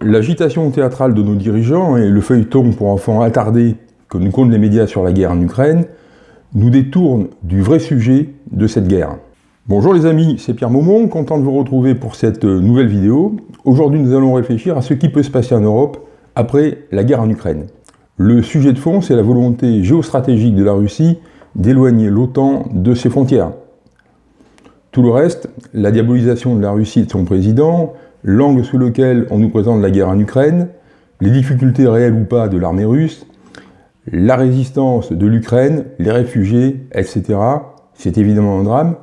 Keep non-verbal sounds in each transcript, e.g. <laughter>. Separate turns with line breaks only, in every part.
L'agitation théâtrale de nos dirigeants et le feuilleton pour enfants attardé que nous comptent les médias sur la guerre en Ukraine nous détournent du vrai sujet de cette guerre. Bonjour les amis, c'est Pierre Maumont, content de vous retrouver pour cette nouvelle vidéo. Aujourd'hui nous allons réfléchir à ce qui peut se passer en Europe après la guerre en Ukraine. Le sujet de fond, c'est la volonté géostratégique de la Russie d'éloigner l'OTAN de ses frontières. Tout le reste, la diabolisation de la Russie et de son président, l'angle sous lequel on nous présente la guerre en Ukraine, les difficultés réelles ou pas de l'armée russe, la résistance de l'Ukraine, les réfugiés, etc. C'est évidemment un drame,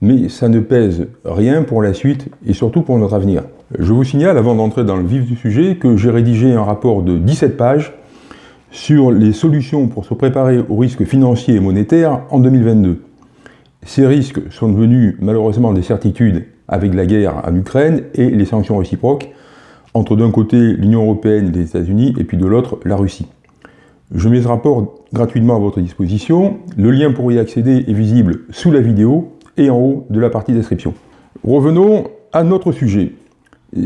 mais ça ne pèse rien pour la suite et surtout pour notre avenir. Je vous signale, avant d'entrer dans le vif du sujet, que j'ai rédigé un rapport de 17 pages sur les solutions pour se préparer aux risques financiers et monétaires en 2022. Ces risques sont devenus malheureusement des certitudes avec la guerre en Ukraine et les sanctions réciproques entre d'un côté l'Union Européenne et les États-Unis et puis de l'autre la Russie. Je mets ce rapport gratuitement à votre disposition. Le lien pour y accéder est visible sous la vidéo et en haut de la partie description. Revenons à notre sujet.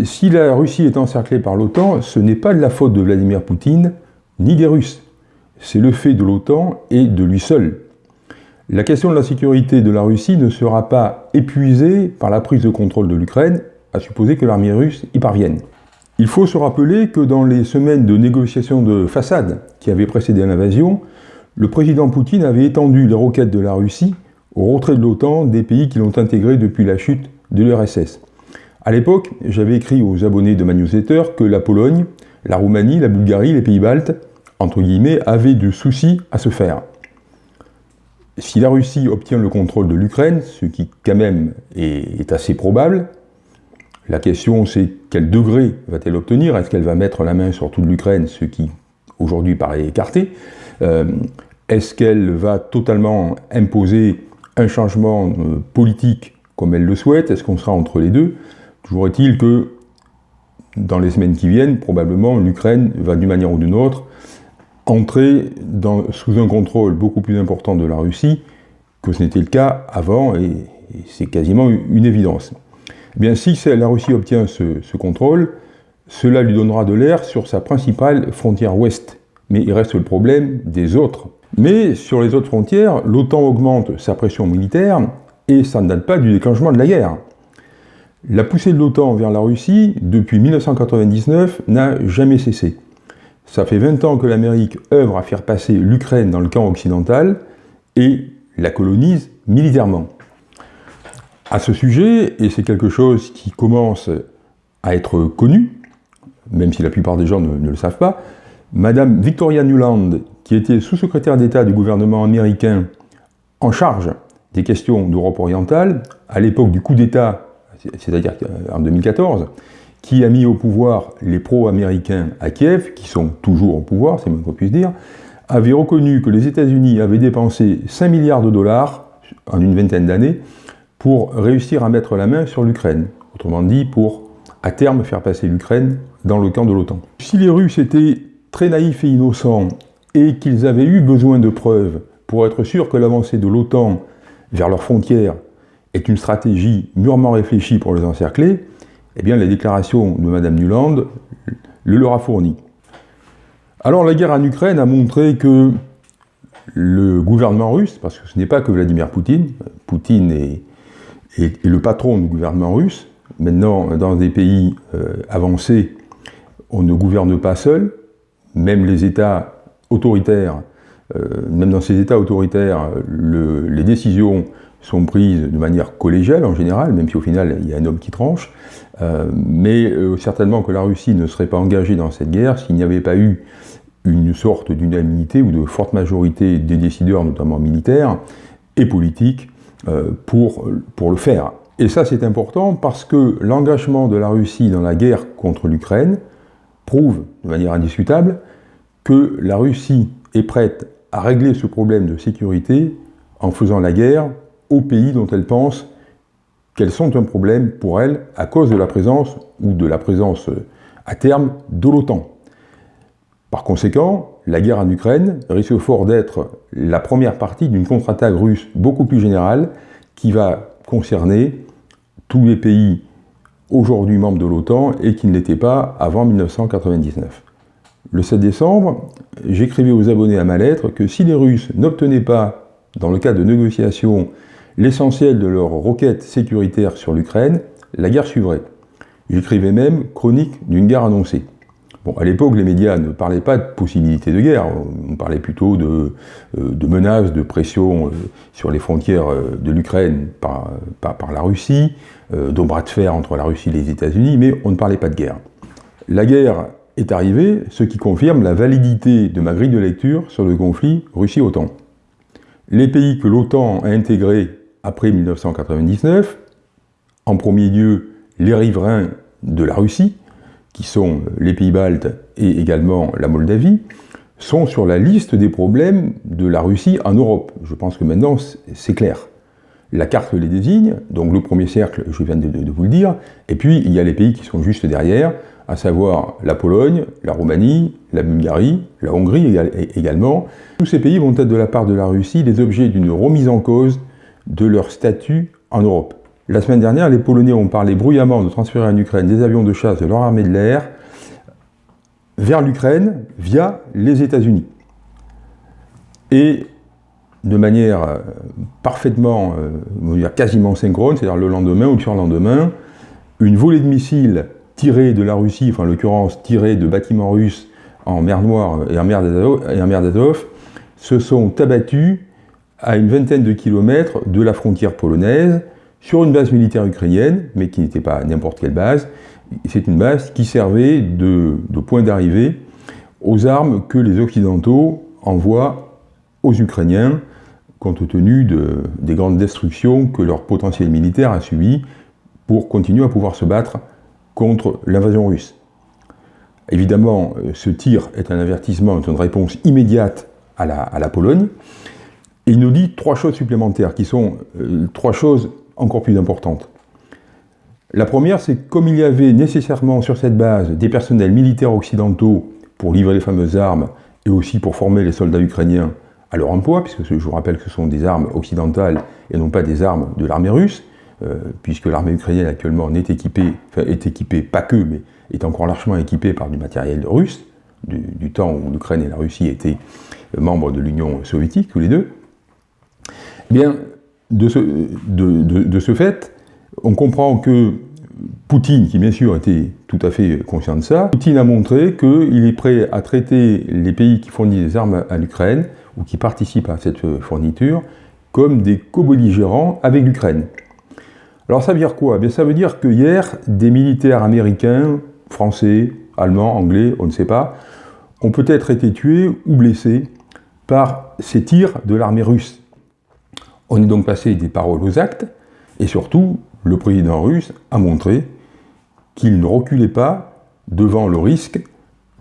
Si la Russie est encerclée par l'OTAN, ce n'est pas de la faute de Vladimir Poutine, ni des Russes. C'est le fait de l'OTAN et de lui seul. La question de la sécurité de la Russie ne sera pas épuisée par la prise de contrôle de l'Ukraine, à supposer que l'armée russe y parvienne. Il faut se rappeler que dans les semaines de négociations de façade qui avaient précédé l'invasion, le président Poutine avait étendu les roquettes de la Russie au retrait de l'OTAN des pays qui l'ont intégré depuis la chute de l'URSS. À l'époque, j'avais écrit aux abonnés de ma newsletter que la Pologne, la Roumanie, la Bulgarie, les pays baltes, entre guillemets, avaient de soucis à se faire. Si la Russie obtient le contrôle de l'Ukraine, ce qui quand même est, assez probable, la question c'est quel degré va-t-elle obtenir? Est-ce qu'elle va mettre la main sur toute l'Ukraine, ce qui aujourd'hui paraît écarté? Euh, Est-ce qu'elle va totalement imposer un changement euh, politique comme elle le souhaite? Est-ce qu'on sera entre les deux? Toujours est-il que dans les semaines qui viennent, probablement l'Ukraine va d'une manière ou d'une autre entrer sous un contrôle beaucoup plus important de la Russie que ce n'était le cas avant, et, c'est quasiment une évidence. Eh bien, si la Russie obtient ce, contrôle, cela lui donnera de l'air sur sa principale frontière ouest. Mais il reste le problème des autres. Mais sur les autres frontières, l'OTAN augmente sa pression militaire, et ça ne date pas du déclenchement de la guerre. La poussée de l'OTAN vers la Russie, depuis 1999, n'a jamais cessé. Ça fait 20 ans que l'Amérique œuvre à faire passer l'Ukraine dans le camp occidental et la colonise militairement. À ce sujet, et c'est quelque chose qui commence à être connu, même si la plupart des gens ne, le savent pas, Madame Victoria Nuland, qui était sous-secrétaire d'État du gouvernement américain en charge des questions d'Europe orientale, à l'époque du coup d'État, c'est-à-dire en 2014, qui a mis au pouvoir les pro-américains à Kiev, qui sont toujours au pouvoir, c'est même qu'on puisse dire, avait reconnu que les États-Unis avaient dépensé 5 milliards de dollars en une vingtaine d'années pour réussir à mettre la main sur l'Ukraine. Autrement dit, pour à terme faire passer l'Ukraine dans le camp de l'OTAN. Si les Russes étaient très naïfs et innocents et qu'ils avaient eu besoin de preuves pour être sûrs que l'avancée de l'OTAN vers leurs frontières est une stratégie mûrement réfléchie pour les encercler, eh bien, la déclaration de Mme Nuland le leur a fourni. Alors, la guerre en Ukraine a montré que le gouvernement russe, parce que ce n'est pas que Vladimir Poutine, Poutine est, le patron du gouvernement russe, maintenant, dans des pays euh, avancés, on ne gouverne pas seul, même les États autoritaires, euh, même dans ces États autoritaires, les décisions sont prises de manière collégiale en général, même si au final il y a un homme qui tranche, euh, mais euh, certainement que la Russie ne serait pas engagée dans cette guerre s'il n'y avait pas eu une sorte d'unanimité ou de forte majorité des décideurs, notamment militaires et politiques, euh, pour, pour le faire. Et ça c'est important parce que l'engagement de la Russie dans la guerre contre l'Ukraine prouve de manière indiscutable que la Russie est prête à régler ce problème de sécurité en faisant la guerre aux pays dont elle pense qu'elles sont un problème pour elle à cause de la présence, ou de la présence euh, à terme, de l'OTAN. Par conséquent, la guerre en Ukraine risque fort d'être la première partie d'une contre-attaque russe beaucoup plus générale qui va concerner tous les pays aujourd'hui membre de l'OTAN et qui ne l'était pas avant 1999. Le 7 décembre, j'écrivais aux abonnés à ma lettre que si les Russes n'obtenaient pas, dans le cadre de négociations, l'essentiel de leur requête sécuritaire sur l'Ukraine, la guerre suivrait. J'écrivais même chronique d'une guerre annoncée. Bon, à l'époque, les médias ne parlaient pas de possibilité de guerre, on parlait plutôt de, euh, menaces, de pression euh, sur les frontières euh, de l'Ukraine par, la Russie, bras de fer entre la Russie et les États-Unis, mais on ne parlait pas de guerre. La guerre est arrivée, ce qui confirme la validité de ma grille de lecture sur le conflit Russie-OTAN. Les pays que l'OTAN a intégrés après 1999, en premier lieu les riverains de la Russie, qui sont les pays baltes et également la Moldavie, sont sur la liste des problèmes de la Russie en Europe. Je pense que maintenant c'est clair. La carte les désigne, donc le premier cercle, je viens de, vous le dire, et puis il y a les pays qui sont juste derrière, à savoir la Pologne, la Roumanie, la Bulgarie, la Hongrie également. Tous ces pays vont être de la part de la Russie les objets d'une remise en cause de leur statut en Europe. La semaine dernière, les Polonais ont parlé bruyamment de transférer en Ukraine des avions de chasse de leur armée de l'air vers l'Ukraine via les États-Unis. Et de manière euh, parfaitement, euh, quasiment synchrone, c'est-à-dire le lendemain ou le surlendemain, une volée de missiles tirés de la Russie, enfin en l'occurrence tirés de bâtiments russes en mer Noire et en mer d'Azov, se sont abattus à une vingtaine de kilomètres de la frontière polonaise, sur une base militaire ukrainienne, mais qui n'était pas n'importe quelle base. C'est une base qui servait de, point d'arrivée aux armes que les Occidentaux envoient aux Ukrainiens, compte tenu de, des grandes destructions que leur potentiel militaire a subies pour continuer à pouvoir se battre contre l'invasion russe. Évidemment, ce tir est un avertissement, une réponse immédiate à la Pologne, et il nous dit trois choses supplémentaires, qui sont euh, trois choses encore plus importante. La première, c'est que comme il y avait nécessairement sur cette base des personnels militaires occidentaux pour livrer les fameuses armes et aussi pour former les soldats ukrainiens à leur emploi, puisque je vous rappelle que ce sont des armes occidentales et non pas des armes de l'armée russe, euh, puisque l'armée ukrainienne actuellement est équipée, enfin est équipée, pas que, mais est encore largement équipée par du matériel russe, du, temps où l'Ukraine et la Russie étaient membres de l'Union soviétique, tous les deux. Eh bien, de ce, fait, on comprend que Poutine, qui bien sûr était tout à fait conscient de ça, Poutine a montré qu'il est prêt à traiter les pays qui fournissent des armes à l'Ukraine, ou qui participent à cette fourniture, comme des co-belligérants avec l'Ukraine. Alors ça veut dire quoi? Bien, Ça veut dire que hier, des militaires américains, français, allemands, anglais, on ne sait pas, ont peut-être été tués ou blessés par ces tirs de l'armée russe. On est donc passé des paroles aux actes, et surtout, le président russe a montré qu'il ne reculait pas devant le risque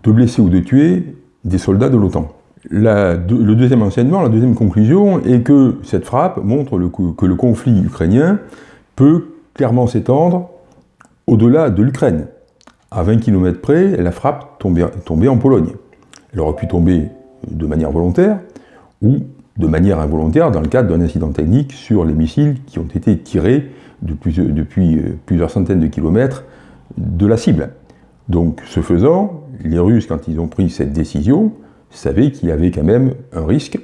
de blesser ou de tuer des soldats de l'OTAN. le deuxième enseignement, la deuxième conclusion est que cette frappe montre que le conflit ukrainien peut clairement s'étendre au-delà de l'Ukraine. À 20 km près, la frappe tombait en Pologne. Elle aurait pu tomber de manière volontaire ou de manière involontaire dans le cadre d'un incident technique sur les missiles qui ont été tirés depuis, depuis euh, plusieurs centaines de kilomètres de la cible. Donc, ce faisant, les Russes, quand ils ont pris cette décision, savaient qu'il y avait quand même un risque,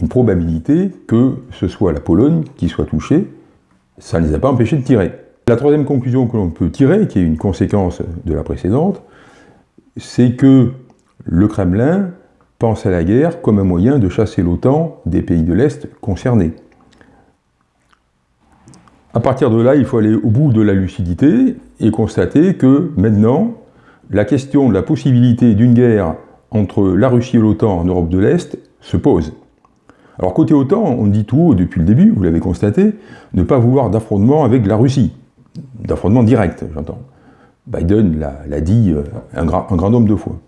une probabilité que ce soit la Pologne qui soit touchée. Ça ne les a pas empêchés de tirer. La troisième conclusion que l'on peut tirer, qui est une conséquence de la précédente, c'est que le Kremlin pense à la guerre comme un moyen de chasser l'OTAN des pays de l'Est concernés. À partir de là, il faut aller au bout de la lucidité et constater que maintenant, la question de la possibilité d'une guerre entre la Russie et l'OTAN en Europe de l'Est se pose. Alors côté OTAN, on dit tout haut depuis le début, vous l'avez constaté, ne pas vouloir d'affrontement avec la Russie. D'affrontement direct, j'entends. Biden l'a dit euh, un grand nombre de fois.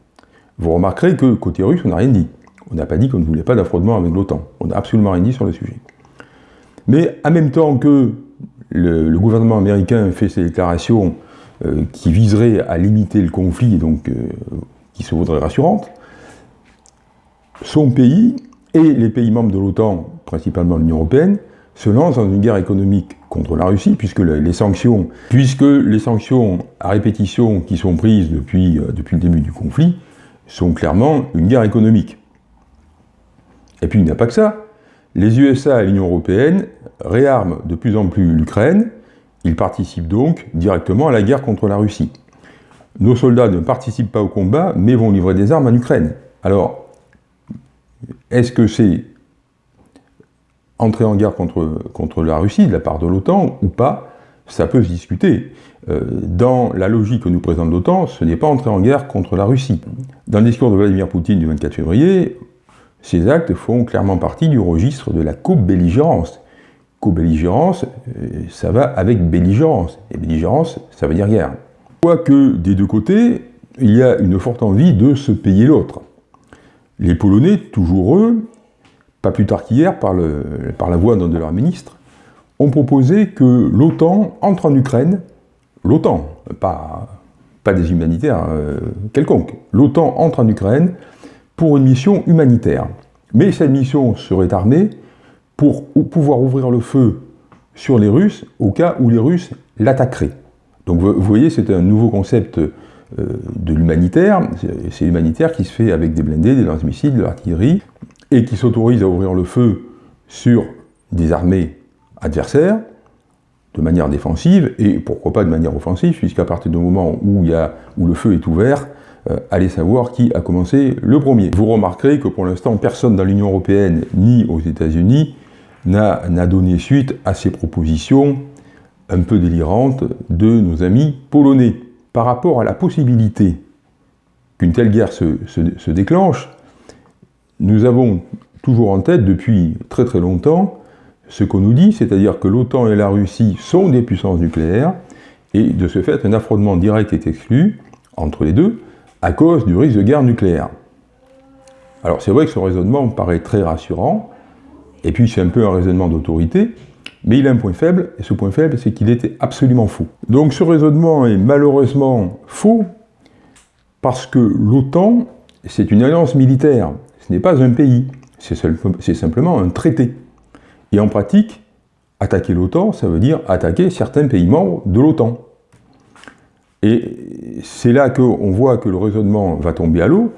Vous remarquerez que côté russe, on n'a rien dit. On n'a pas dit qu'on ne voulait pas d'affrontement avec l'OTAN. On n'a absolument rien dit sur le sujet. Mais en même temps que le, gouvernement américain fait ces déclarations euh, qui viseraient à limiter le conflit et donc euh, qui se voudraient rassurantes, son pays et les pays membres de l'OTAN, principalement l'Union européenne, se lance dans une guerre économique contre la Russie, puisque les sanctions, puisque les sanctions à répétition qui sont prises depuis, euh, depuis le début du conflit sont clairement une guerre économique. Et puis il n'y a pas que ça. Les USA et l'Union européenne réarment de plus en plus l'Ukraine, ils participent donc directement à la guerre contre la Russie. Nos soldats ne participent pas au combat, mais vont livrer des armes en Ukraine. Alors, est-ce que c'est entrer en guerre contre la Russie de la part de l'OTAN ou pas? Ça peut se discuter. Euh, dans la logique que nous présente l'OTAN, ce n'est pas entrer en guerre contre la Russie. Dans le discours de Vladimir Poutine du 24 février, ces actes font clairement partie du registre de la co-belligérance. Co-belligérance, euh, ça va avec belligérance. Et belligérance, ça veut dire guerre. Quoique des deux côtés, il y a une forte envie de se payer l'autre. Les Polonais, toujours eux, pas plus tard qu'hier, par, par, la voix d'un de leurs ministres, ont proposé que l'OTAN entre en Ukraine, l'OTAN, pas, des humanitaires euh, quelconques, l'OTAN entre en Ukraine pour une mission humanitaire. Mais cette mission serait armée pour pouvoir ouvrir le feu sur les Russes au cas où les Russes l'attaqueraient. Donc vous voyez, c'est un nouveau concept euh, de l'humanitaire. C'est l'humanitaire qui se fait avec des blindés, des lance-missiles, de l'artillerie, et qui s'autorise à ouvrir le feu sur des armées adversaires de manière défensive, et pourquoi pas de manière offensive, puisqu'à partir du moment où, y a, où le feu est ouvert, euh, allez savoir qui a commencé le premier. Vous remarquerez que pour l'instant, personne dans l'Union Européenne ni aux États-Unis n'a donné suite à ces propositions un peu délirantes de nos amis polonais. Par rapport à la possibilité qu'une telle guerre se, déclenche, nous avons toujours en tête depuis très très longtemps ce qu'on nous dit, c'est-à-dire que l'OTAN et la Russie sont des puissances nucléaires, et de ce fait, un affrontement direct est exclu entre les deux, à cause du risque de guerre nucléaire. Alors c'est vrai que ce raisonnement me paraît très rassurant, et puis c'est un peu un raisonnement d'autorité, mais il a un point faible, et ce point faible, c'est qu'il était absolument faux. Donc ce raisonnement est malheureusement faux, parce que l'OTAN, c'est une alliance militaire, ce n'est pas un pays, c'est simplement un traité. Et en pratique, attaquer l'OTAN, ça veut dire attaquer certains pays membres de l'OTAN. Et c'est là qu'on voit que le raisonnement va tomber à l'eau,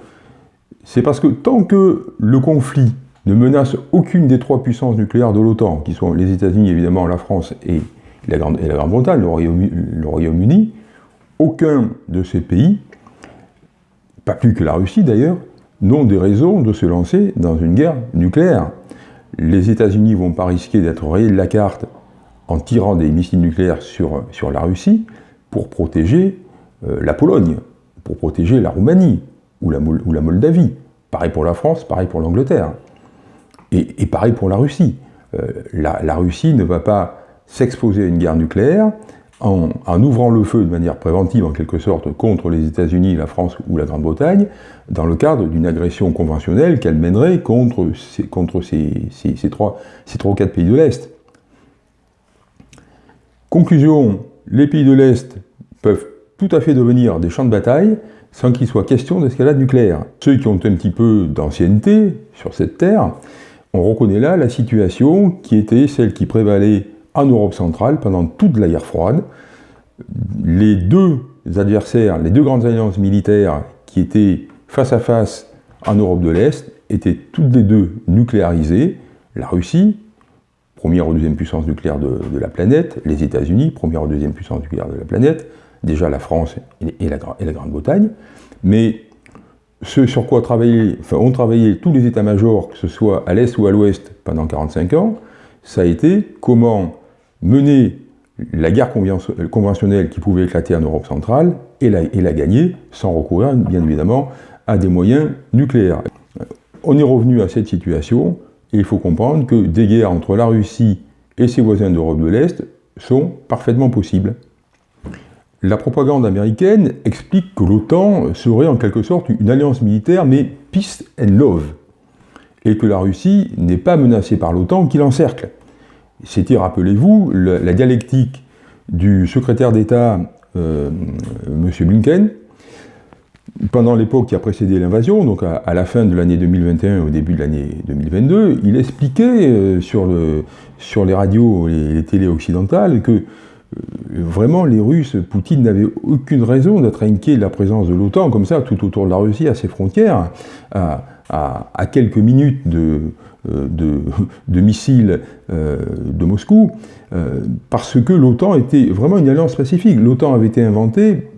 c'est parce que tant que le conflit ne menace aucune des trois puissances nucléaires de l'OTAN, qui sont les États-Unis, évidemment, la France et la Grande-Bretagne, le Royaume-Uni, aucun de ces pays, pas plus que la Russie d'ailleurs, n'ont des raisons de se lancer dans une guerre nucléaire. Les États-Unis ne vont pas risquer d'être rayés de la carte en tirant des missiles nucléaires sur, la Russie, pour protéger euh, la Pologne, pour protéger la Roumanie ou la, ou la, Moldavie. Pareil pour la France, pareil pour l'Angleterre. Et, pareil pour la Russie. Euh, la, Russie ne va pas s'exposer à une guerre nucléaire en, ouvrant le feu de manière préventive, en quelque sorte, contre les États-Unis, la France ou la Grande-Bretagne, dans le cadre d'une agression conventionnelle qu'elle mènerait contre, ces, ces trois ou quatre pays de l'Est. Conclusion, les pays de l'Est peuvent tout à fait devenir des champs de bataille sans qu'il soit question d'escalade nucléaire. Ceux qui ont un petit peu d'ancienneté sur cette terre, on reconnaît là la situation qui était celle qui prévalait en Europe centrale pendant toute la guerre froide. Les deux adversaires, les deux grandes alliances militaires qui étaient face à face en Europe de l'Est étaient toutes les deux nucléarisées. La Russie, première ou deuxième puissance nucléaire de, la planète, les États-Unis, première ou deuxième puissance nucléaire de la planète, déjà la France et la, Grande-Bretagne, mais ce sur quoi ont travaillé tous les états-majors, que ce soit à l'Est ou à l'Ouest pendant 45 ans, ça a été comment mener la guerre conventionnelle qui pouvait éclater en Europe centrale et la, gagner sans recourir bien évidemment à des moyens nucléaires. On est revenu à cette situation et il faut comprendre que des guerres entre la Russie et ses voisins d'Europe de l'Est sont parfaitement possibles. La propagande américaine explique que l'OTAN serait en quelque sorte une alliance militaire, mais peace and love, et que la Russie n'est pas menacée par l'OTAN qui l'encercle. C'était, rappelez-vous, la dialectique du secrétaire d'État, euh, M. Blinken, pendant l'époque qui a précédé l'invasion, donc à, la fin de l'année 2021 au début de l'année 2022, il expliquait euh, sur, le, sur les radios et les télés occidentales que vraiment les Russes, Poutine n'avait aucune raison d'être inquiet de la présence de l'OTAN comme ça tout autour de la Russie, à ses frontières, à, quelques minutes de, euh, <laughs> de, missiles euh, de Moscou, euh, parce que l'OTAN était vraiment une alliance pacifique. L'OTAN avait été inventée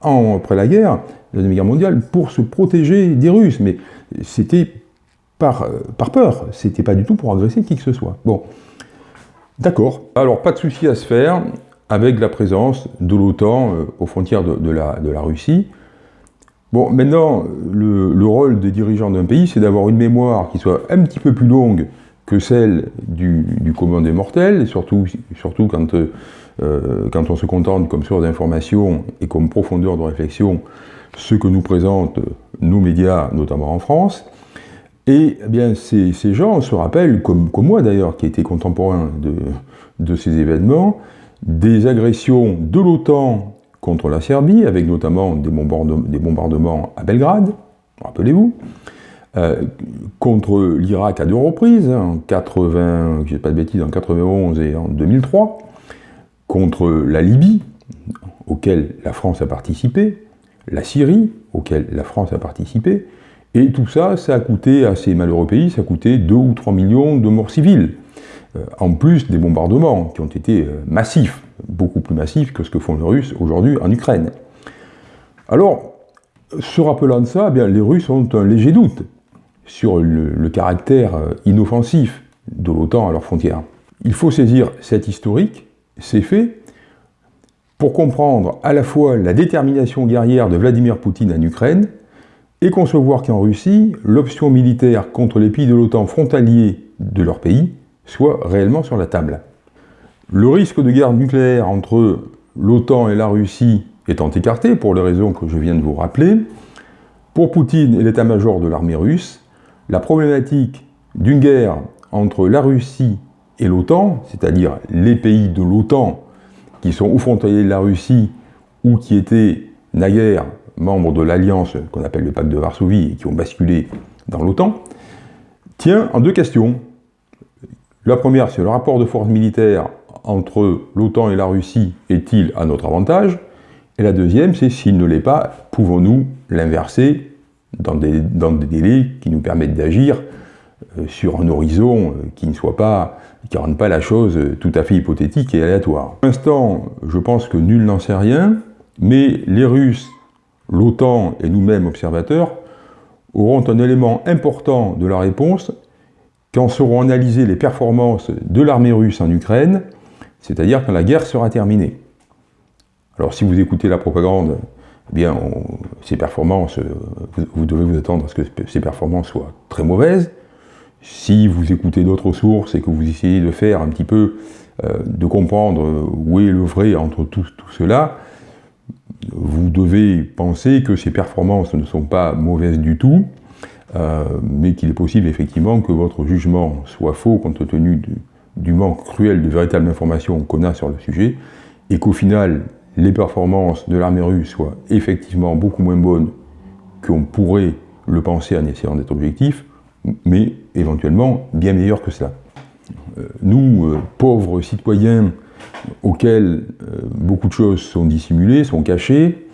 après la guerre, la Deuxième Guerre mondiale, pour se protéger des Russes, mais c'était par, par peur, c'était pas du tout pour agresser qui que ce soit. Bon, d'accord. Alors, pas de souci à se faire avec la présence de l'OTAN aux frontières de, la, de la Russie. Bon, maintenant, le, rôle des dirigeants d'un pays, c'est d'avoir une mémoire qui soit un petit peu plus longue que celle du, commun des mortels, et surtout, euh, quand on se contente comme source d'information et comme profondeur de réflexion ce que nous présentent nos médias, notamment en France. Et eh bien, ces, gens se rappellent, comme, moi d'ailleurs, qui était contemporain de ces événements, des agressions de l'OTAN contre la Serbie, avec notamment des, bombardements, à Belgrade, rappelez-vous, euh, contre l'Irak à deux reprises, hein, en 80, je pas de bêtises, en 91 et en 2003, contre la Libye, auquel la France a participé, la Syrie, auquel la France a participé, et tout ça, ça a coûté à ces malheureux pays, ça a coûté 2 ou 3 millions de morts civiles, en plus des bombardements qui ont été euh, massifs beaucoup plus massif que ce que font les Russes aujourd'hui en Ukraine. Alors, se rappelant de ça, eh bien, les Russes ont un léger doute sur le, caractère euh, inoffensif de l'OTAN à leurs frontières. Il faut saisir cet historique, ces faits, pour comprendre à la fois la détermination guerrière de Vladimir Poutine en Ukraine et concevoir qu'en Russie, l'option militaire contre les pays de l'OTAN frontaliers de leur pays soit réellement sur la table. Le risque de guerre nucléaire entre l'OTAN et la Russie étant écarté, pour les raisons que je viens de vous rappeler, pour Poutine et l'état-major de l'armée russe, la problématique d'une guerre entre la Russie et l'OTAN, c'est-à-dire les pays de l'OTAN qui sont ou frontaliers de la Russie ou qui étaient naguère membres de l'alliance qu'on appelle le pacte de Varsovie et qui ont basculé dans l'OTAN, tient en deux questions. La première, c'est le rapport de force militaire entre l'OTAN et la Russie est-il à notre avantage? Et la deuxième, c'est s'il ne l'est pas, pouvons-nous l'inverser dans des, délais qui nous permettent d'agir euh, sur un horizon euh, qui ne soit pas, qui ne rende pas la chose tout à fait hypothétique et aléatoire. Pour l'instant, je pense que nul n'en sait rien, mais les Russes, l'OTAN et nous-mêmes observateurs auront un élément important de la réponse quand seront analysées les performances de l'armée russe en Ukraine c'est-à-dire quand la guerre sera terminée. Alors si vous écoutez la propagande, eh bien, ces performances, euh, vous, devez vous attendre à ce que ces performances soient très mauvaises. Si vous écoutez d'autres sources et que vous essayez de faire un petit peu, euh, de comprendre où est le vrai entre tout, cela, vous devez penser que ces performances ne sont pas mauvaises du tout, euh, mais qu'il est possible effectivement que votre jugement soit faux compte tenu du manque cruel de véritables informations qu'on a sur le sujet, et qu'au final, les performances de l'armée russe soient effectivement beaucoup moins bonnes qu'on pourrait le penser en essayant d'être objectif, mais éventuellement bien meilleures que cela. Euh, nous, euh, pauvres citoyens auxquels beaucoup de choses sont dissimulées, sont cachées,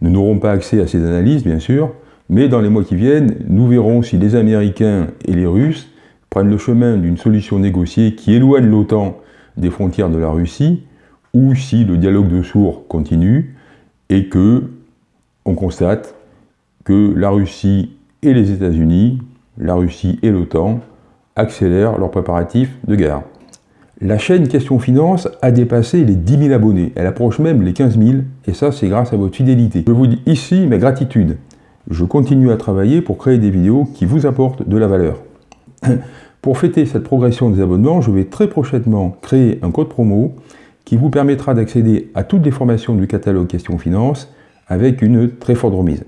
nous n'aurons pas accès à ces analyses, bien sûr, mais dans les mois qui viennent, nous verrons si les Américains et les Russes prennent le chemin d'une solution négociée qui éloigne l'OTAN des frontières de la Russie, ou si le dialogue de sourds continue et que on constate que la Russie et les États-Unis, la Russie et l'OTAN accélèrent leurs préparatifs de guerre. La chaîne Question Finance a dépassé les 10 000 abonnés, elle approche même les 15 000, et ça c'est grâce à votre fidélité. Je vous dis ici ma gratitude. Je continue à travailler pour créer des vidéos qui vous apportent de la valeur. <laughs> Pour fêter cette progression des abonnements, je vais très prochainement créer un code promo qui vous permettra d'accéder à toutes les formations du catalogue Questions Finance avec une très forte remise.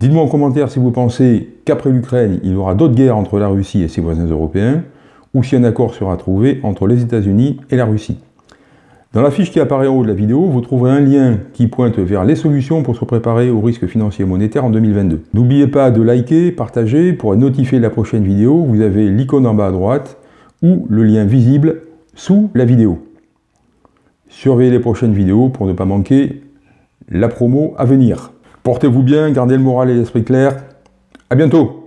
Dites-moi en commentaire si vous pensez qu'après l'Ukraine, il y aura d'autres guerres entre la Russie et ses voisins européens, ou si un accord sera trouvé entre les États-Unis et la Russie. Dans la fiche qui apparaît en haut de la vidéo, vous trouverez un lien qui pointe vers les solutions pour se préparer aux risques financiers et monétaires en 2022. N'oubliez pas de liker, partager pour être notifié de la prochaine vidéo. Vous avez l'icône en bas à droite ou le lien visible sous la vidéo. Surveillez les prochaines vidéos pour ne pas manquer la promo à venir. Portez-vous bien, gardez le moral et l'esprit clair. À bientôt